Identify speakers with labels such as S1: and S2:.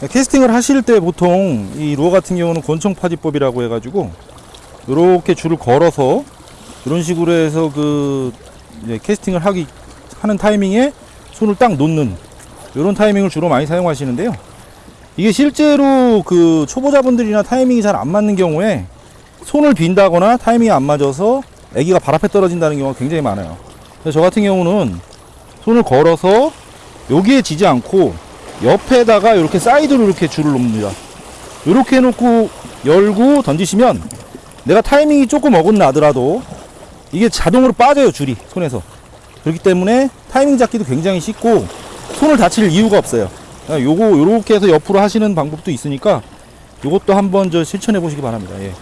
S1: 캐스팅을 하실 때 보통 이 루어 같은 경우는 권총 파지법이라고 해가지고 이렇게 줄을 걸어서 이런 식으로 해서 그 이제 캐스팅을 하기 하는 타이밍에 손을 딱 놓는 이런 타이밍을 주로 많이 사용하시는데요. 이게 실제로 그 초보자분들이나 타이밍이 잘 안 맞는 경우에 손을 빈다거나 타이밍이 안 맞아서 아기가 발 앞에 떨어진다는 경우가 굉장히 많아요. 저 같은 경우는 손을 걸어서 여기에 지지 않고 옆에다가 이렇게 사이드로 이렇게 줄을 놓습니다. 이렇게 해놓고 열고 던지시면 내가 타이밍이 조금 어긋나더라도 이게 자동으로 빠져요 줄이 손에서 그렇기 때문에 타이밍 잡기도 굉장히 쉽고 손을 다칠 이유가 없어요. 요거 요렇게 해서 옆으로 하시는 방법도 있으니까 요것도 한번 저 실천해 보시기 바랍니다. 예.